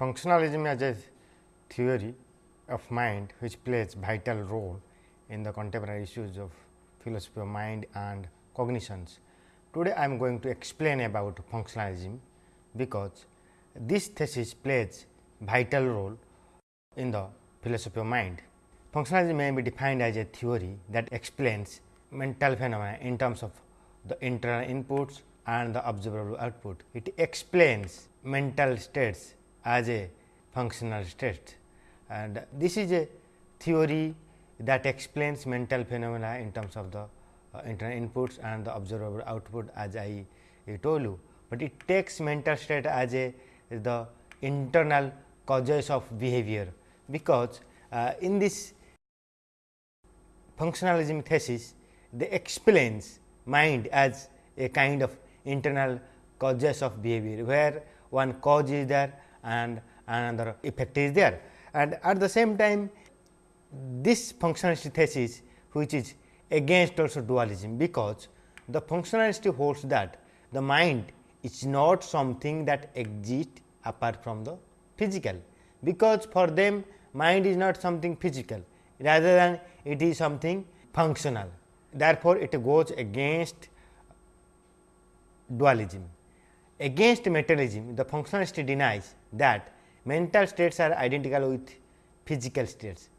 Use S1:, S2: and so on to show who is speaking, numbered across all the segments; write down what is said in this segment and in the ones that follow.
S1: Functionalism as a theory of mind which plays vital role in the contemporary issues of philosophy of mind and cognitions. Today, I am going to explain about functionalism, because this thesis plays vital role in the philosophy of mind. Functionalism may be defined as a theory that explains mental phenomena in terms of the internal inputs and the observable output. It explains mental states as a functional state and this is a theory that explains mental phenomena in terms of the uh, internal inputs and the observable output as I, I told you, but it takes mental state as a the internal causes of behavior, because uh, in this functionalism thesis they explains mind as a kind of internal causes of behavior, where one cause is there and another effect is there. And at the same time this functionalist thesis which is against also dualism, because the functionalist holds that the mind is not something that exists apart from the physical, because for them mind is not something physical rather than it is something functional. Therefore, it goes against dualism. Against materialism, the functionalist denies that mental states are identical with physical states.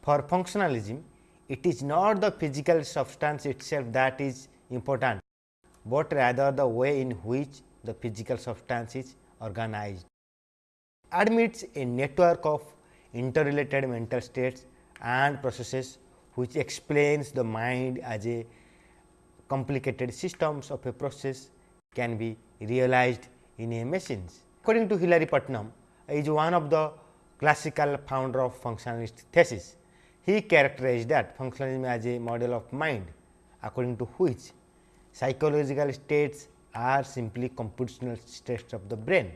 S1: For functionalism, it is not the physical substance itself that is important, but rather the way in which the physical substance is organized. Admits a network of interrelated mental states and processes which explains the mind as a complicated systems of a process can be realized in a machines. According to Hilary Putnam, he is one of the classical founder of functionalist thesis. He characterized that functionalism as a model of mind according to which psychological states are simply computational states of the brain,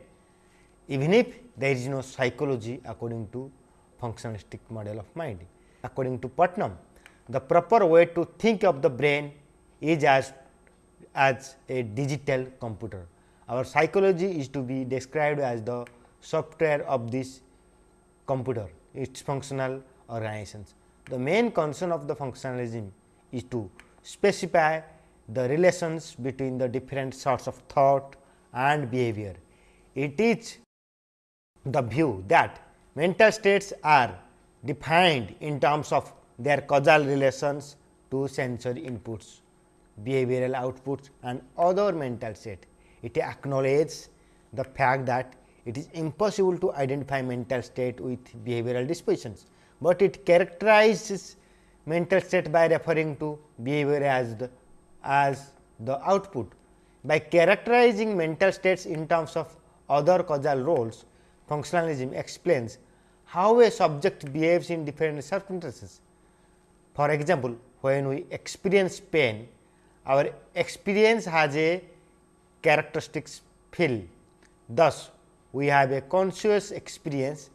S1: even if there is no psychology according to functionalistic model of mind. According to Putnam, the proper way to think of the brain is as, as a digital computer. Our psychology is to be described as the software of this computer, its functional organizations. The main concern of the functionalism is to specify the relations between the different sorts of thought and behavior. It is the view that mental states are defined in terms of their causal relations to sensory inputs, behavioral outputs and other mental state. It acknowledges the fact that it is impossible to identify mental state with behavioral dispositions, but it characterizes mental state by referring to behavior as the as the output. By characterizing mental states in terms of other causal roles, functionalism explains how a subject behaves in different circumstances. For example, when we experience pain, our experience has a characteristics fill. Thus, we have a conscious experience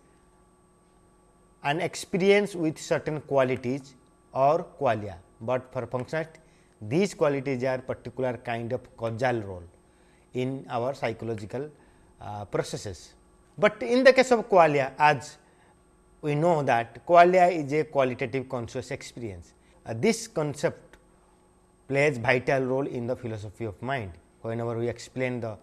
S1: an experience with certain qualities or qualia, but for functionalist these qualities are particular kind of causal role in our psychological uh, processes. But in the case of qualia as we know that qualia is a qualitative conscious experience. Uh, this concept plays vital role in the philosophy of mind. Whenever we explain the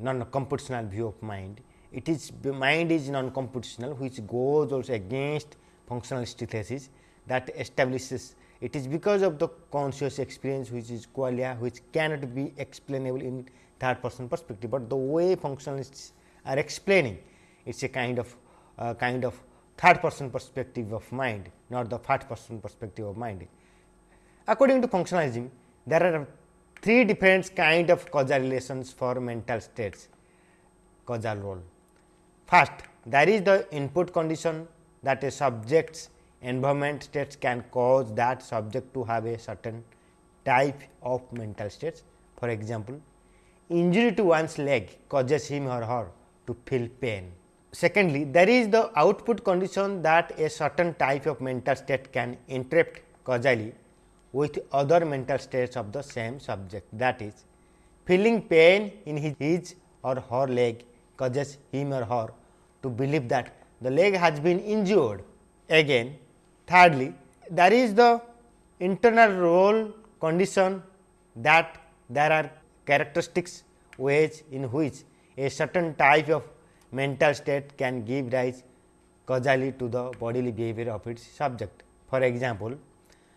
S1: non-computational view of mind. It is mind is non-computational which goes also against functionalist thesis that establishes it is because of the conscious experience which is qualia which cannot be explainable in third person perspective, but the way functionalists are explaining it is a kind of uh, kind of third person perspective of mind not the first person perspective of mind. According to functionalism there are three different kind of causal relations for mental states causal role. First, there is the input condition that a subject's environment states can cause that subject to have a certain type of mental states. For example, injury to one's leg causes him or her to feel pain. Secondly, there is the output condition that a certain type of mental state can interrupt causally with other mental states of the same subject that is feeling pain in his, his or her leg causes him or her to believe that the leg has been injured. Again, thirdly, there is the internal role condition that there are characteristics ways in which a certain type of mental state can give rise causally to the bodily behavior of its subject. For example,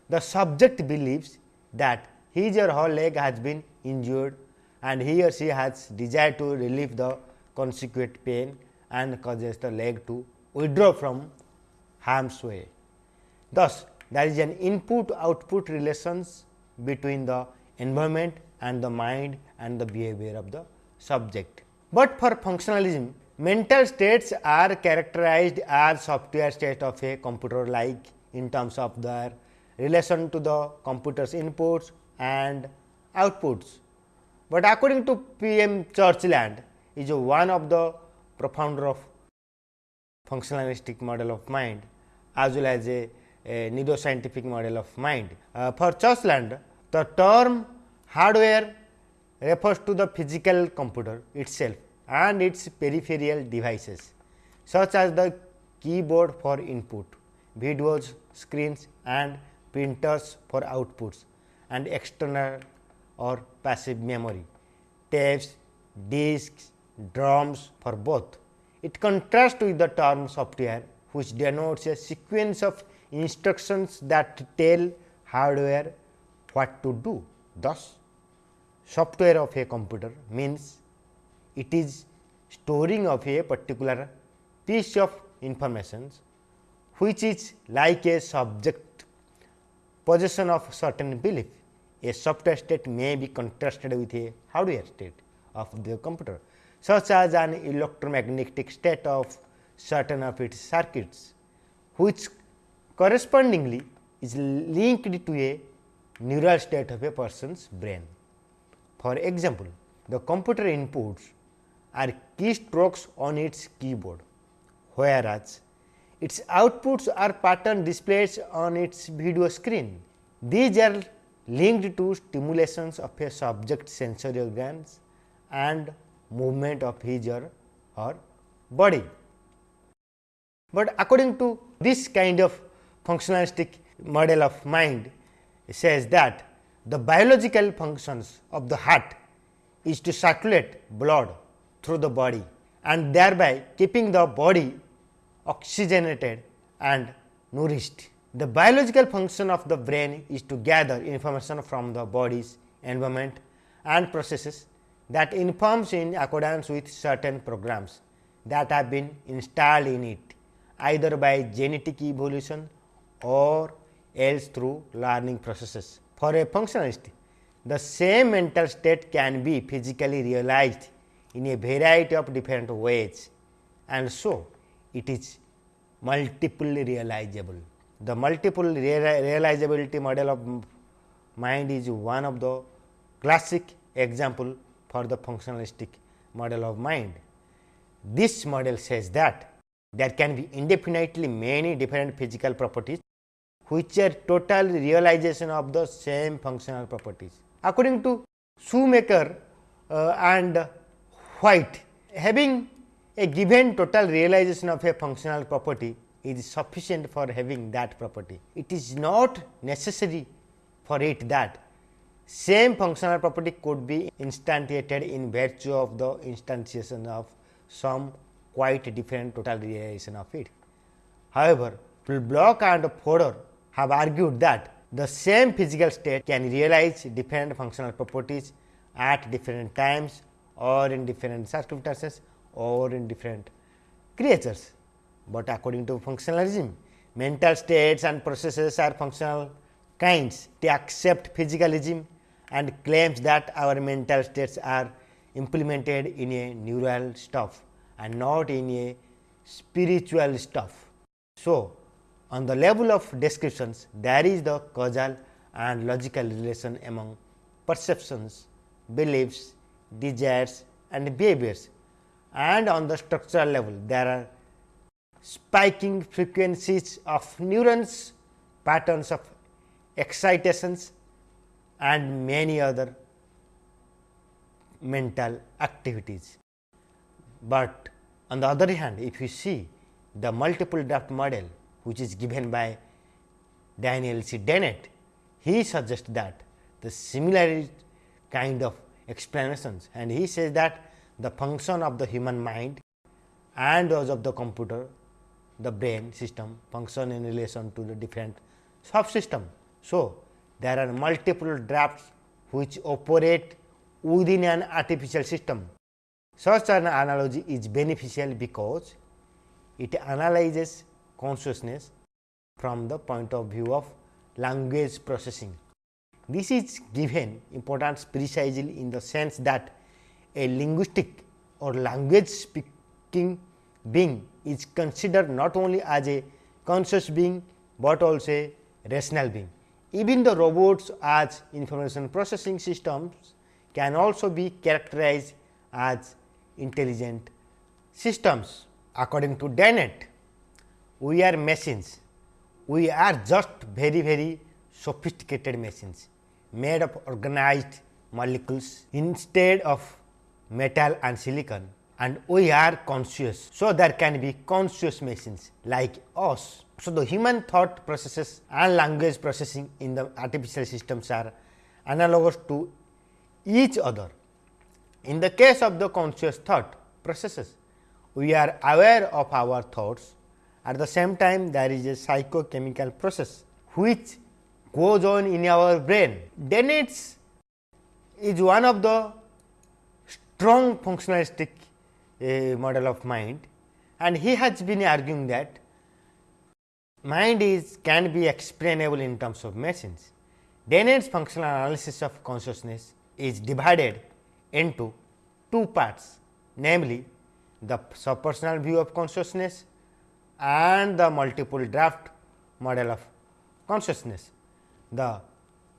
S1: the subject believes that his or her leg has been injured and he or she has desire to relieve the consequent pain and causes the leg to withdraw from harm's way. Thus, there is an input output relations between the environment and the mind and the behavior of the subject. But for functionalism, mental states are characterized as software state of a computer like in terms of their relation to the computer's inputs and outputs. But according to P. M. Churchland is one of the profounder of functionalistic model of mind as well as a, a neuroscientific model of mind. Uh, for Churchland, the term hardware refers to the physical computer itself and its peripheral devices such as the keyboard for input, videos, screens and printers for outputs and external or passive memory, tapes, disks, drums for both. It contrasts with the term software which denotes a sequence of instructions that tell hardware what to do. Thus, software of a computer means it is storing of a particular piece of information which is like a subject possession of certain belief. A software state may be contrasted with a hardware state of the computer such as an electromagnetic state of certain of its circuits, which correspondingly is linked to a neural state of a person's brain. For example, the computer inputs are keystrokes on its keyboard, whereas its outputs are pattern displays on its video screen. These are linked to stimulations of a subject sensory organs and movement of his or her body. But according to this kind of functionalistic model of mind it says that the biological functions of the heart is to circulate blood through the body and thereby keeping the body oxygenated and nourished. The biological function of the brain is to gather information from the body's environment and processes that informs in accordance with certain programs that have been installed in it either by genetic evolution or else through learning processes. For a functionalist, the same mental state can be physically realized in a variety of different ways and so it is multiply realizable. The multiple realizability model of mind is one of the classic example for the functionalistic model of mind. This model says that there can be indefinitely many different physical properties which are total realization of the same functional properties. According to Shoemaker uh, and White, having a given total realization of a functional property is sufficient for having that property. It is not necessary for it that same functional property could be instantiated in virtue of the instantiation of some quite different total realization of it. However, Block and Fodor have argued that the same physical state can realize different functional properties at different times or in different circumstances or in different creatures. But according to functionalism, mental states and processes are functional kinds. They accept physicalism and claims that our mental states are implemented in a neural stuff and not in a spiritual stuff. So, on the level of descriptions there is the causal and logical relation among perceptions, beliefs, desires and behaviors and on the structural level there are spiking frequencies of neurons, patterns of excitations and many other mental activities. But On the other hand, if you see the multiple draft model which is given by Daniel C. Dennett, he suggests that the similar kind of explanations and he says that the function of the human mind and those of the computer, the brain system function in relation to the different subsystem. So, there are multiple drafts which operate within an artificial system. Such an analogy is beneficial because it analyzes consciousness from the point of view of language processing. This is given importance precisely in the sense that a linguistic or language speaking being is considered not only as a conscious being, but also a rational being. Even the robots as information processing systems can also be characterized as intelligent systems. According to Dennett, we are machines, we are just very very sophisticated machines made of organized molecules instead of metal and silicon and we are conscious. So, there can be conscious machines like us. So, the human thought processes and language processing in the artificial systems are analogous to each other. In the case of the conscious thought processes, we are aware of our thoughts at the same time there is a psychochemical process which goes on in our brain. Dennett's is one of the strong functionalistic uh, model of mind and he has been arguing that mind is can be explainable in terms of machines. Dennett's functional analysis of consciousness is divided into two parts namely the subpersonal view of consciousness and the multiple draft model of consciousness. The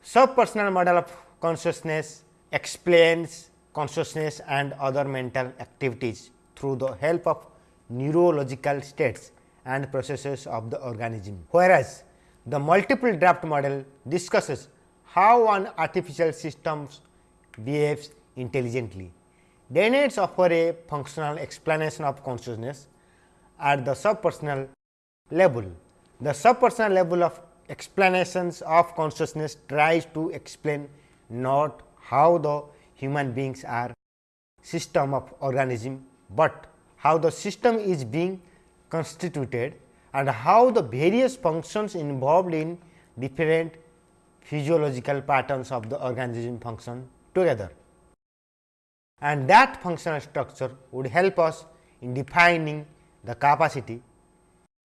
S1: subpersonal model of consciousness explains consciousness and other mental activities through the help of neurological states and processes of the organism. Whereas, the multiple draft model discusses how an artificial system behaves intelligently. Dennett's offer a functional explanation of consciousness at the subpersonal level. The subpersonal level of explanations of consciousness tries to explain not how the human beings are system of organism, but how the system is being constituted and how the various functions involved in different physiological patterns of the organism function together. And that functional structure would help us in defining the capacity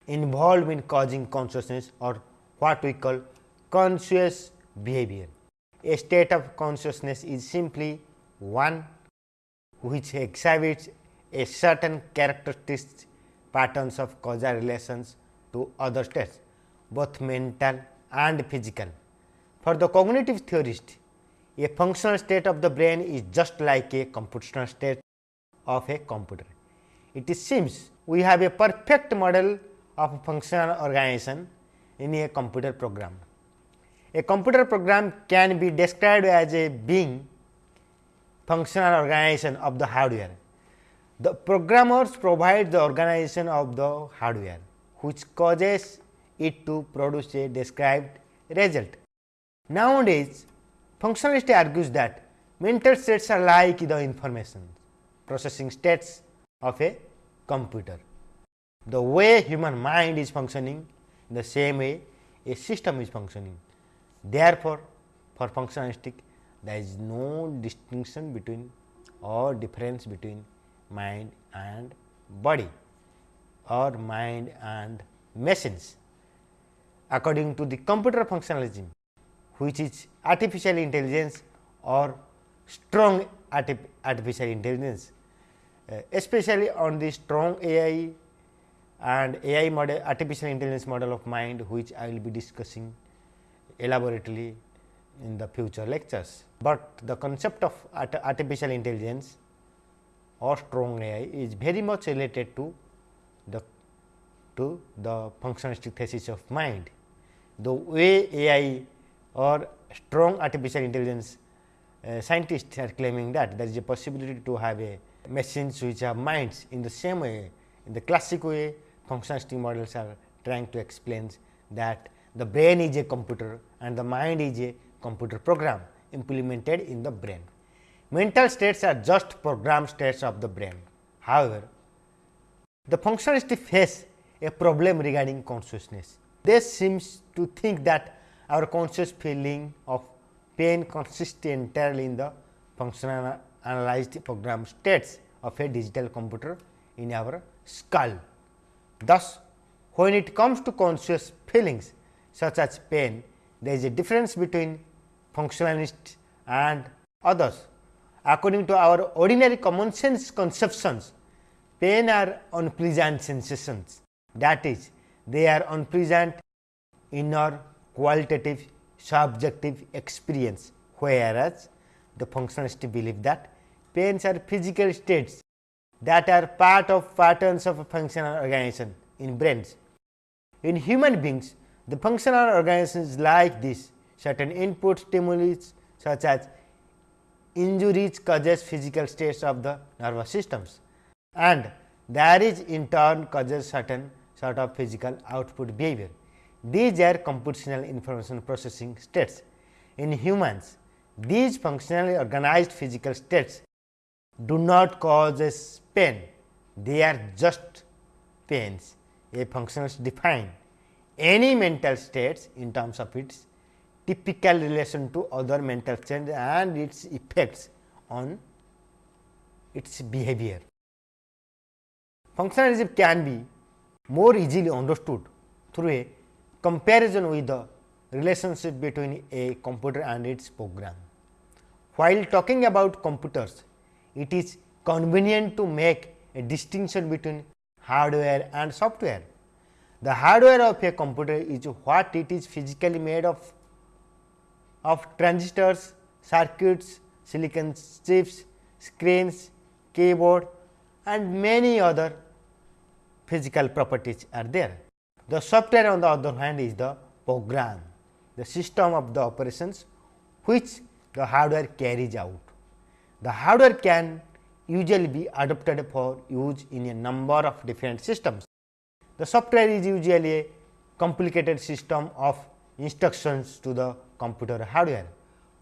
S1: involved in causing consciousness or what we call conscious behavior. A state of consciousness is simply one which exhibits a certain characteristics patterns of causal relations to other states both mental and physical. For the cognitive theorist, a functional state of the brain is just like a computational state of a computer. It seems we have a perfect model of functional organization in a computer program. A computer program can be described as a being functional organization of the hardware. The programmers provide the organization of the hardware, which causes it to produce a described result. Nowadays, functionalist argues that mental states are like the information processing states of a computer. The way human mind is functioning the same way a system is functioning. Therefore, for functionalistic there is no distinction between or difference between mind and body or mind and machines. According to the computer functionalism which is artificial intelligence or strong artificial intelligence uh, especially on the strong AI and AI model artificial intelligence model of mind which I will be discussing elaborately in the future lectures. But the concept of art artificial intelligence or strong AI is very much related to the to the functionalistic thesis of mind. The way AI or strong artificial intelligence uh, scientists are claiming that there is a possibility to have a machines which have minds in the same way in the classic way functionalistic models are trying to explain that the brain is a computer and the mind is a computer program implemented in the brain. Mental states are just program states of the brain. However, the functionalists face a problem regarding consciousness. They seems to think that our conscious feeling of pain consists entirely in the functional analyzed program states of a digital computer in our skull. Thus, when it comes to conscious feelings such as pain, there is a difference between functionalists and others. According to our ordinary common sense conceptions, pain are unpleasant sensations that is they are unpleasant inner qualitative subjective experience whereas the functionalists believe that pains are physical states that are part of patterns of functional organization in brains. In human beings, the functional organizations like this certain input stimuli such as injuries causes physical states of the nervous systems and there is in turn causes certain sort of physical output behavior. These are computational information processing states. In humans, these functionally organized physical states do not cause pain, they are just pains. A functionalist define any mental states in terms of its typical relation to other mental states and its effects on its behavior. Functionalism can be more easily understood through a comparison with the relationship between a computer and its program. While talking about computers, it is convenient to make a distinction between hardware and software. The hardware of a computer is what it is physically made of, of transistors, circuits, silicon chips, screens, keyboard and many other physical properties are there. The software on the other hand is the program, the system of the operations which the hardware carries out. The hardware can usually be adopted for use in a number of different systems. The software is usually a complicated system of instructions to the computer hardware,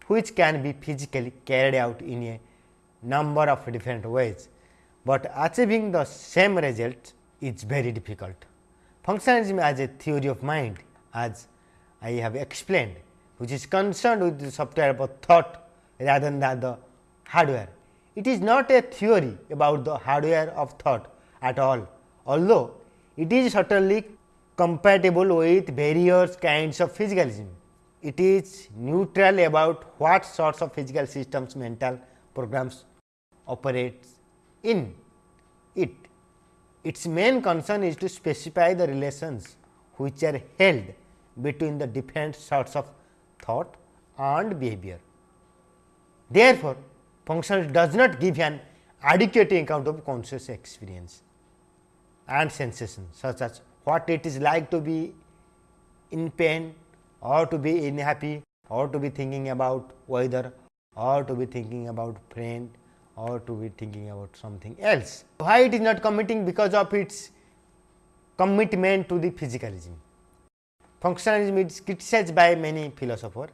S1: which can be physically carried out in a number of different ways, but achieving the same result is very difficult. Functionalism as a theory of mind as I have explained which is concerned with the software of thought rather than the hardware. It is not a theory about the hardware of thought at all, although it is certainly compatible with various kinds of physicalism. It is neutral about what sorts of physical systems mental programs operates in it. Its main concern is to specify the relations which are held between the different sorts of thought and behavior. Therefore, functional does not give an adequate account of conscious experience and sensation such as what it is like to be in pain or to be in happy or to be thinking about weather or to be thinking about friend or to be thinking about something else. Why it is not committing because of its commitment to the physicalism. Functionalism is criticized by many philosophers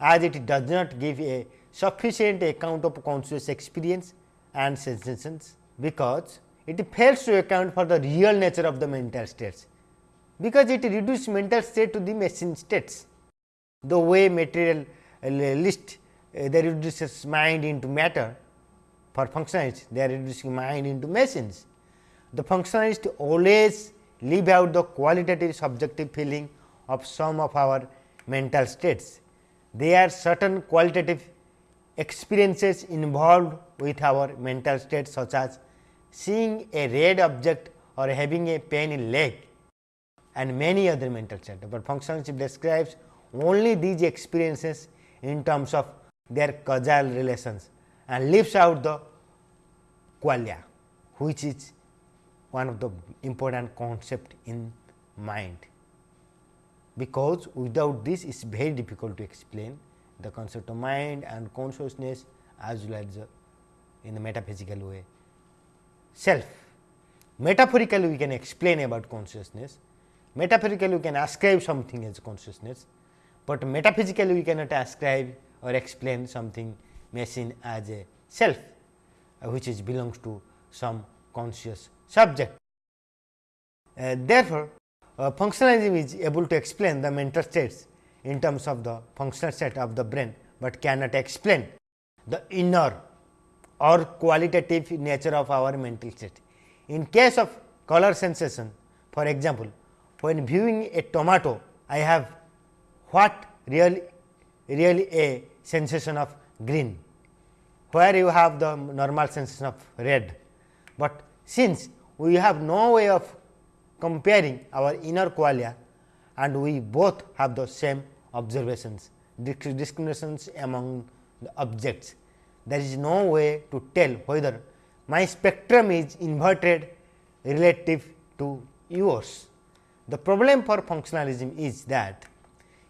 S1: as it does not give a sufficient account of conscious experience and sensations because it fails to account for the real nature of the mental states because it reduces mental state to the machine states. The way materialist uh, they reduces mind into matter for functionalists they are reducing mind into machines. The functionalists always leave out the qualitative subjective feeling of some of our mental states. There are certain qualitative experiences involved with our mental states such as seeing a red object or having a pain in leg and many other mental states, but functionalism describes only these experiences in terms of their causal relations and leaves out the qualia which is one of the important concept in mind. Because without this it is very difficult to explain the concept of mind and consciousness as well as in the metaphysical way self. Metaphorically, we can explain about consciousness. Metaphorically, we can ascribe something as consciousness, but metaphysically, we cannot ascribe or explain something machine as a self, uh, which is belongs to some conscious subject. Uh, therefore, uh, functionalism is able to explain the mental states in terms of the functional state of the brain, but cannot explain the inner or qualitative nature of our mental state. In case of color sensation, for example, when viewing a tomato, I have what really, really a sensation of green, where you have the normal sensation of red. But since we have no way of comparing our inner qualia and we both have the same observations, discriminations among the objects. There is no way to tell whether my spectrum is inverted relative to yours. The problem for functionalism is that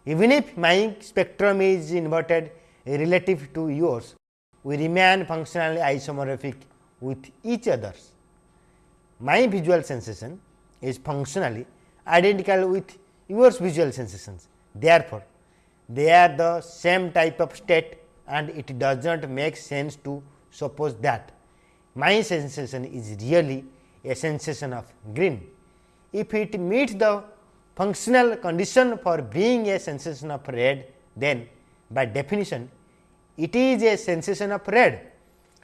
S1: even if my spectrum is inverted relative to yours, we remain functionally isomorphic with each others. My visual sensation is functionally identical with yours visual sensations. Therefore, they are the same type of state and it does not make sense to suppose that my sensation is really a sensation of green. If it meets the functional condition for being a sensation of red, then by definition it is a sensation of red.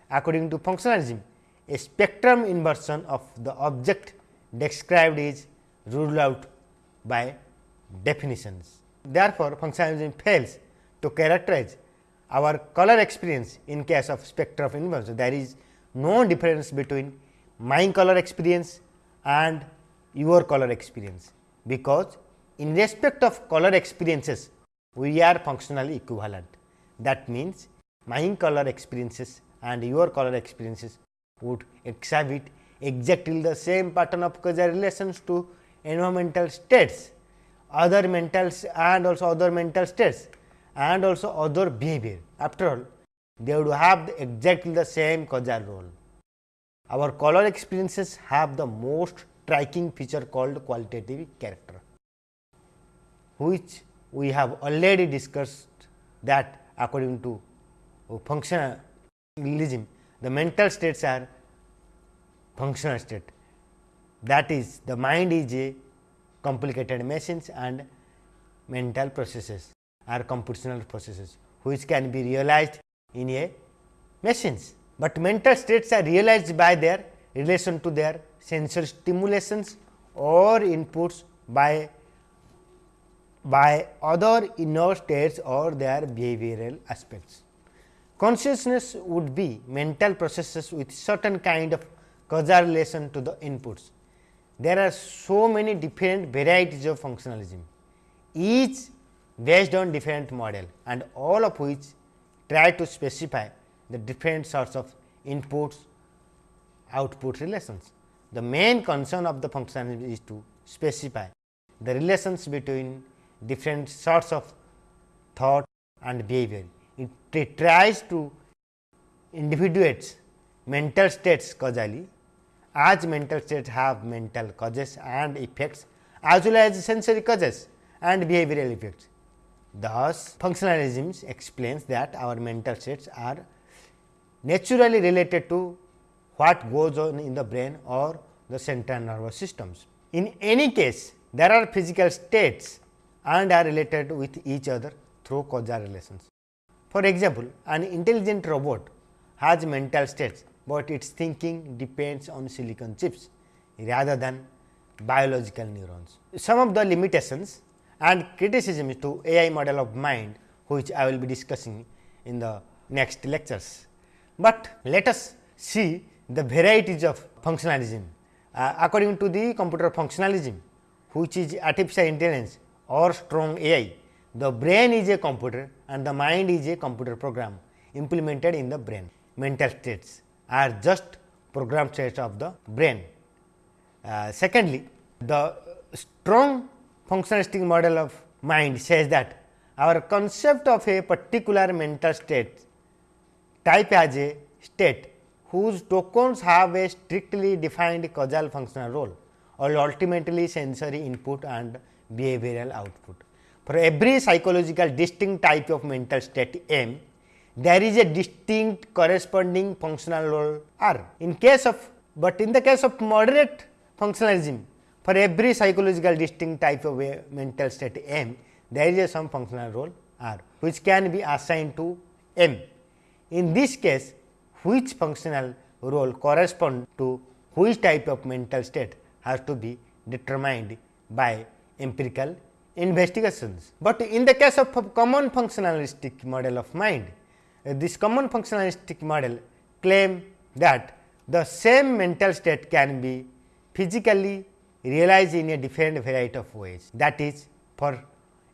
S1: According to functionalism, a spectrum inversion of the object described is ruled out by definitions. Therefore, functionalism fails to characterize our color experience in case of spectra of inversion. There is no difference between my color experience and your color experience, because in respect of color experiences we are functionally equivalent. That means, my color experiences and your color experiences would exhibit exactly the same pattern of causal relations to environmental states, other mentals and also other mental states and also other behavior. After all, they would have exactly the same causal role. Our color experiences have the most striking feature called qualitative character, which we have already discussed that according to functionalism, the mental states are functional state. That is the mind is a complicated machines and mental processes are computational processes, which can be realized in a machines. But mental states are realized by their relation to their sensory stimulations or inputs by by other inner states or their behavioral aspects. Consciousness would be mental processes with certain kind of causal relation to the inputs. There are so many different varieties of functionalism, each based on different model and all of which try to specify the different sorts of inputs output relations. The main concern of the function is to specify the relations between different sorts of thought and behavior. It, it tries to individuates mental states causally as mental states have mental causes and effects as well as sensory causes and behavioral effects. Thus, functionalism explains that our mental states are naturally related to what goes on in the brain or the central nervous systems. In any case, there are physical states and are related with each other through causal relations. For example, an intelligent robot has mental states but its thinking depends on silicon chips rather than biological neurons. Some of the limitations and criticism to AI model of mind which I will be discussing in the next lectures. But let us see the varieties of functionalism. Uh, according to the computer functionalism which is artificial intelligence or strong AI, the brain is a computer and the mind is a computer program implemented in the brain mental states are just program states of the brain. Uh, secondly, the strong functionalistic model of mind says that our concept of a particular mental state type as a state whose tokens have a strictly defined causal functional role or ultimately sensory input and behavioral output. For every psychological distinct type of mental state M, there is a distinct corresponding functional role R. In case of, but in the case of moderate functionalism, for every psychological distinct type of mental state M, there is a some functional role R, which can be assigned to M. In this case, which functional role correspond to which type of mental state has to be determined by empirical investigations. But in the case of common functionalistic model of mind, this common functionalistic model claim that the same mental state can be physically realized in a different variety of ways. That is for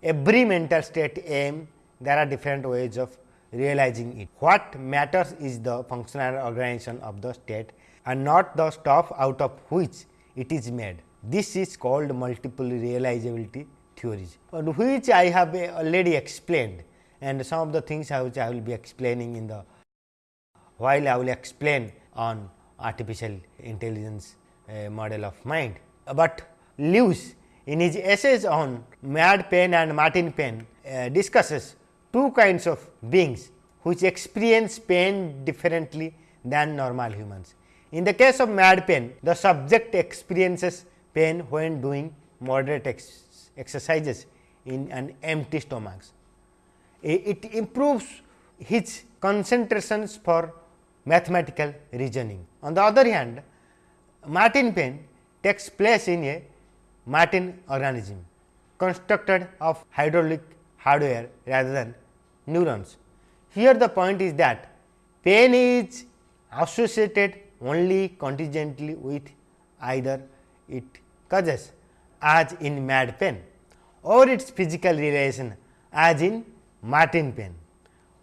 S1: every mental state M, there are different ways of realizing it. What matters is the functional organization of the state and not the stuff out of which it is made. This is called multiple realizability theories, which I have already explained and some of the things which I will be explaining in the while I will explain on artificial intelligence uh, model of mind. But Lewis in his essays on Mad Pain and Martian Pain uh, discusses two kinds of beings which experience pain differently than normal humans. In the case of Mad pain, the subject experiences pain when doing moderate ex exercises in an empty stomach. It improves his concentrations for mathematical reasoning. On the other hand, Martian Pain takes place in a Martian organism constructed of hydraulic hardware rather than neurons. Here the point is that pain is associated only contingently with either it causes as in Mad pain or its physical relation as in Martian pain.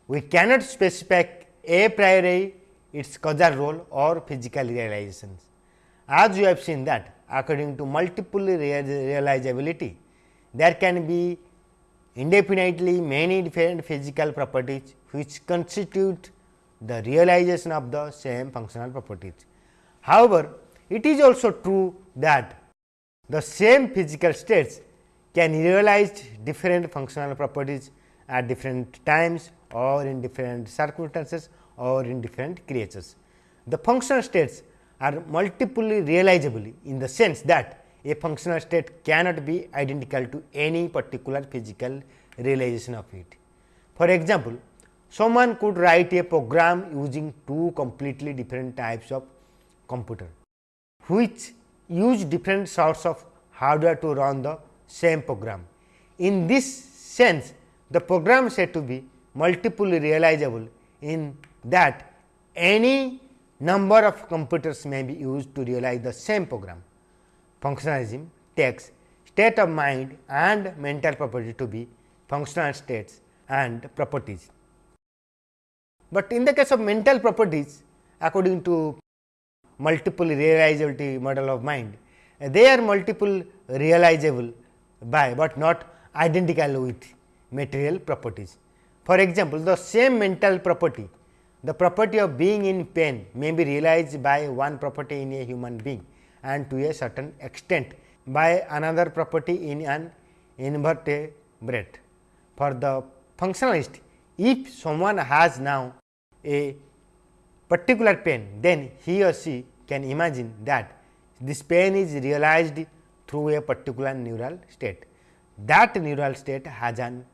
S1: We cannot specify a priori its causal role or physical realizations. As you have seen that according to multiple realizability, there can be indefinitely many different physical properties which constitute the realization of the same functional properties. However, it is also true that the same physical states can realize different functional properties at different times or in different circumstances or in different creatures. The functional states are multiply realizable in the sense that a functional state cannot be identical to any particular physical realization of it. For example, someone could write a program using two completely different types of computer, which use different sorts of hardware to run the same program. In this sense, the program said to be multiply realizable in that any number of computers may be used to realize the same program. Functionalism takes state of mind and mental property to be functional states and properties. But in the case of mental properties according to multiple realizability model of mind, they are multiple realizable by, but not identical with material properties. For example, the same mental property the property of being in pain may be realized by one property in a human being and to a certain extent by another property in an invertebrate. For the functionalist, if someone has now a particular pain, then he or she can imagine that this pain is realized through a particular neural state. That neural state has an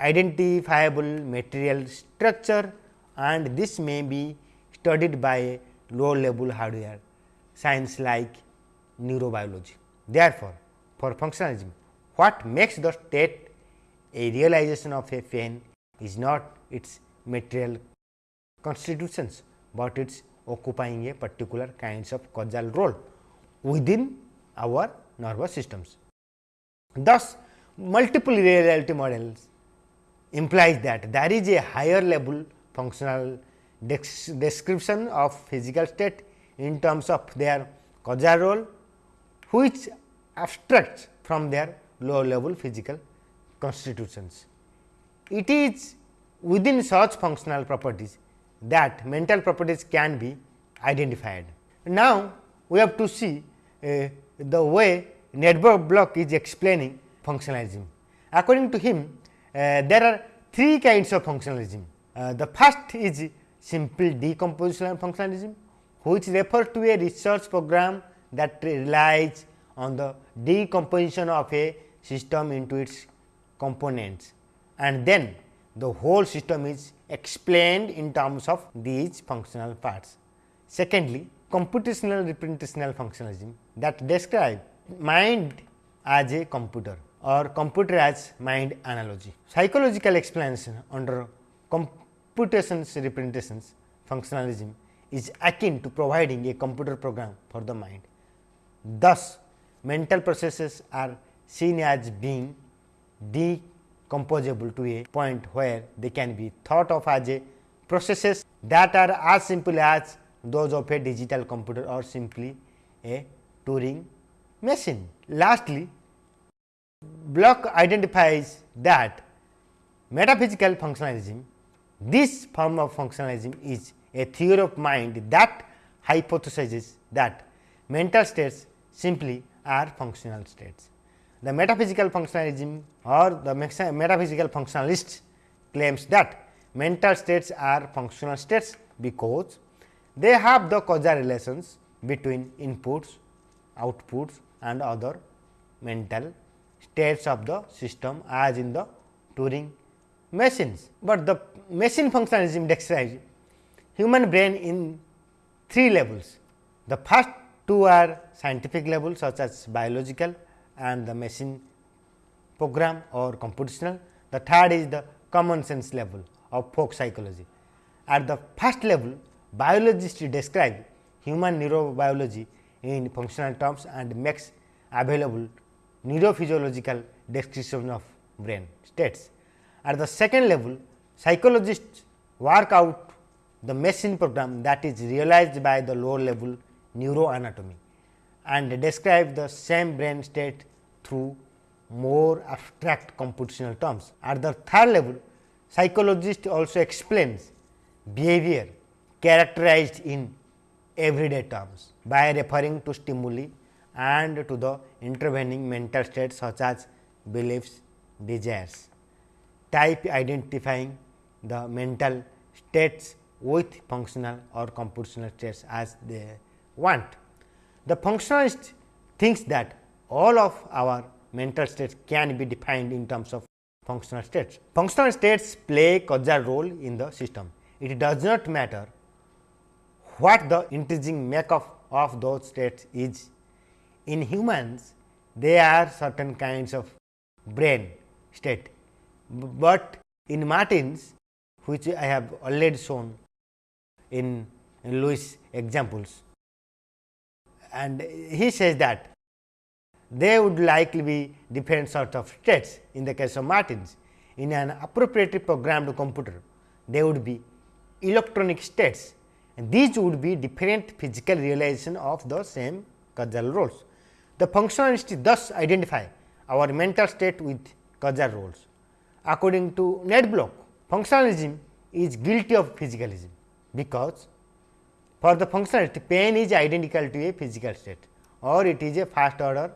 S1: identifiable material structure and this may be studied by low level hardware science like neurobiology. Therefore, for functionalism what makes the state a realization of a pain is not its material constitutions, but its occupying a particular kinds of causal role within our nervous systems. Thus, multiple reality models implies that there is a higher level functional description of physical state in terms of their causal role, which abstracts from their low level physical constitutions. It is within such functional properties that mental properties can be identified. Now, we have to see uh, the way Ned Block is explaining functionalism. According to him, there are three kinds of functionalism. Uh, the first is simple decompositional functionalism, which refers to a research program that relies on the decomposition of a system into its components and then the whole system is explained in terms of these functional parts. Secondly, computational representational functionalism that describe mind as a computer or computer as mind analogy. Psychological explanation under computations representations functionalism is akin to providing a computer program for the mind. Thus, mental processes are seen as being decomposable to a point where they can be thought of as a processes that are as simple as those of a digital computer or simply a Turing machine. Lastly, Block identifies that metaphysical functionalism, this form of functionalism is a theory of mind that hypothesizes that mental states simply are functional states. The metaphysical functionalism or the metaphysical functionalist claims that mental states are functional states because they have the causal relations between inputs, outputs and other mental states of the system as in the Turing machines. But the machine functionalism describes human brain in three levels. The first two are scientific levels such as biological and the machine program or computational. The third is the common sense level of folk psychology. At the first level, biologists describe human neurobiology in functional terms and makes available neurophysiological description of brain states. At the second level, psychologists work out the machine program that is realized by the lower level neuroanatomy and describe the same brain state through more abstract computational terms. At the third level, psychologist also explains behavior characterized in everyday terms by referring to stimuli and to the intervening mental states such as beliefs, desires, type identifying the mental states with functional or computational states as they want. The functionalist thinks that all of our mental states can be defined in terms of functional states. Functional states play causal role in the system. It does not matter what the intrinsic makeup of those states is. In humans, there are certain kinds of brain state, but in Martians which I have already shown in, in Lewis examples and he says that they would likely be different sort of states in the case of Martians. In an appropriately programmed computer, they would be electronic states and these would be different physical realization of the same causal roles. The functionalists thus identify our mental state with causal roles. According to Ned Block, functionalism is guilty of physicalism, because for the functionalist pain is identical to a physical state or it is a first order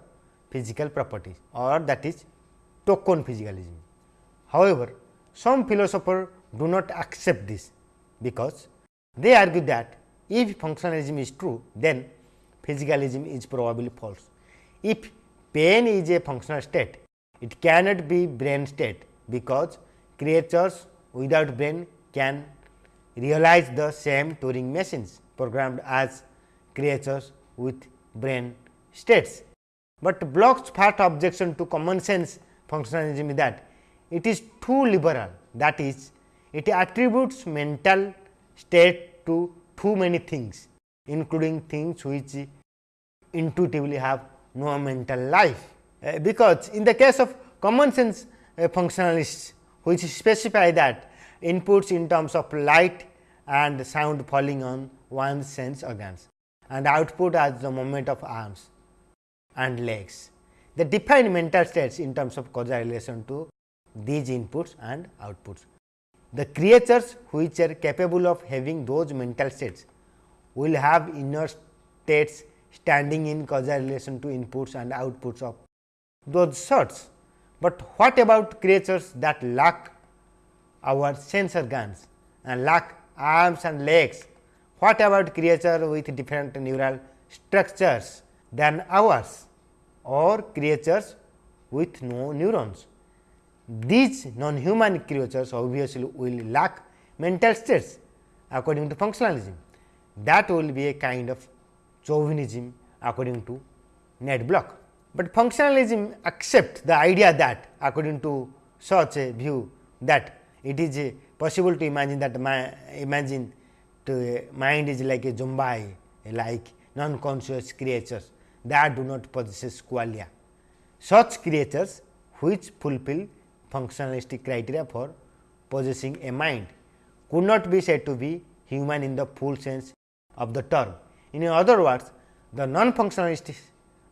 S1: physical property or that is token physicalism. However, some philosophers do not accept this, because they argue that if functionalism is true, then physicalism is probably false. If pain is a functional state, it cannot be brain state, because creatures without brain can realize the same Turing machines programmed as creatures with brain states. But Block's first objection to common sense functionalism is that it is too liberal that is it attributes mental state to too many things including things which intuitively have no mental life. Uh, because in the case of common sense uh, functionalists which specify that inputs in terms of light and sound falling on one's sense organs and output as the movement of arms and legs. They define mental states in terms of causal relation to these inputs and outputs. The creatures which are capable of having those mental states will have inner states standing in causal relation to inputs and outputs of those sorts. But what about creatures that lack our sensor organs and lack arms and legs? What about creatures with different neural structures than ours or creatures with no neurons? These non-human creatures obviously will lack mental states according to functionalism. That will be a kind of chauvinism according to Ned Block. But functionalism accept the idea that according to such a view that it is possible to imagine that imagine to mind is like a zombie like non-conscious creatures that do not possess qualia. Such creatures which fulfill functionalistic criteria for possessing a mind could not be said to be human in the full sense of the term. In other words, the non-functionalists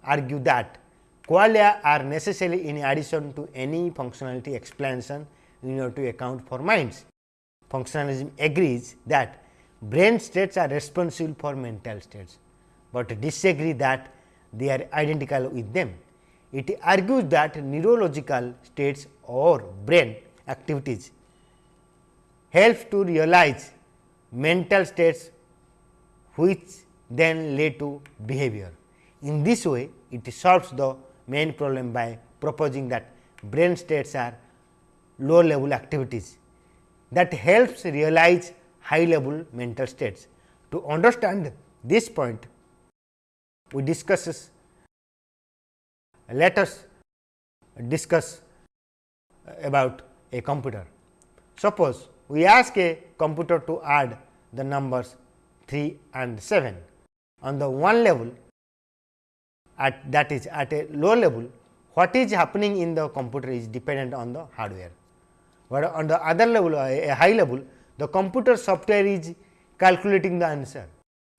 S1: argue that qualia are necessary in addition to any functionality explanation in order to account for minds. Functionalism agrees that brain states are responsible for mental states, but disagree that they are identical with them. It argues that neurological states or brain activities help to realize mental states which then lead to behavior. In this way, it solves the main problem by proposing that brain states are low level activities that helps realize high level mental states. To understand this point, we discuss let us discuss about a computer. Suppose we ask a computer to add the numbers 3 and 7 on the one level at that is at a low level what is happening in the computer is dependent on the hardware. But on the other level a high level the computer software is calculating the answer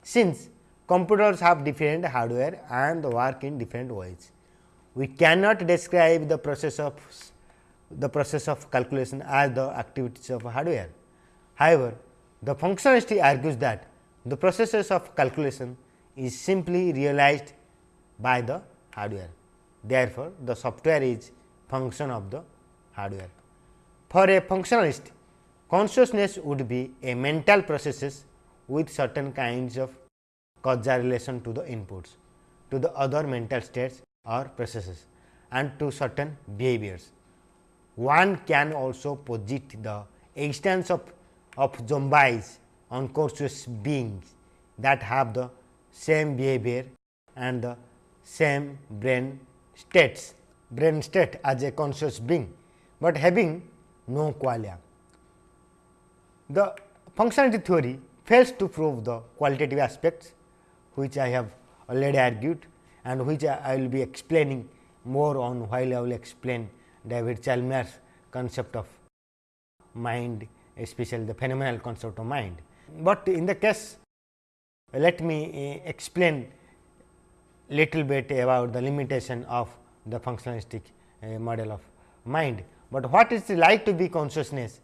S1: since computers have different hardware and work in different ways. We cannot describe the process of the process of calculation as the activities of hardware. However, the functionalist argues that the processes of calculation is simply realized by the hardware. Therefore, the software is function of the hardware. For a functionalist, consciousness would be a mental processes with certain kinds of causal relation to the inputs, to the other mental states or processes and to certain behaviors. One can also posit the existence of, of zombies unconscious beings that have the same behavior and the same brain states brain state as a conscious being, but having no qualia. The functionality theory fails to prove the qualitative aspects which I have already argued and which I will be explaining more on while I will explain David Chalmers concept of mind especially the phenomenal concept of mind. But in the case let me uh, explain little bit about the limitation of the functionalistic uh, model of mind. But what is like to be consciousness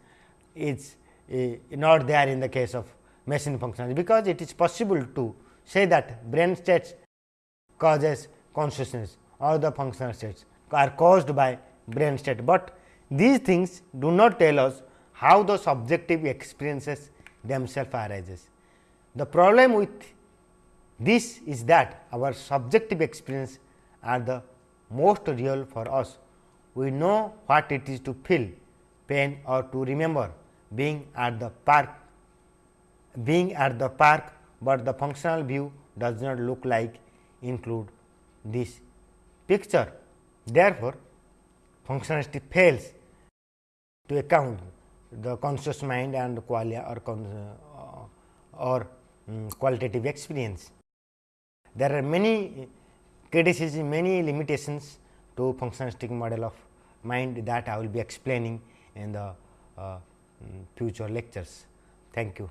S1: is uh, not there in the case of machine functionality, because it is possible to say that brain states causes consciousness or the functional states are caused by brain state, but these things do not tell us how the subjective experiences themselves arises. The problem with this is that our subjective experience are the most real for us. We know what it is to feel pain or to remember being at the park being at the park, but the functional view does not look like include this picture. Therefore, functionality fails to account the conscious mind and qualia or, uh, or um, qualitative experience. There are many criticisms, many limitations to functionalistic model of mind that I will be explaining in the uh, future lectures. Thank you.